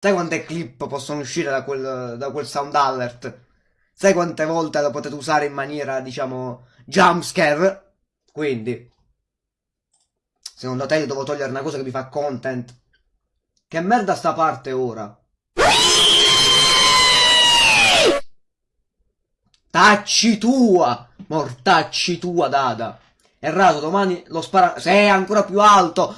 Sai quante clip possono uscire da quel, da quel sound alert? Sai quante volte lo potete usare in maniera, diciamo, jumpscare? Quindi, secondo te io devo togliere una cosa che mi fa content? Che merda sta parte ora? Tacci tua! Mortacci tua, Dada! Errato, domani lo spara... Se è ancora più alto!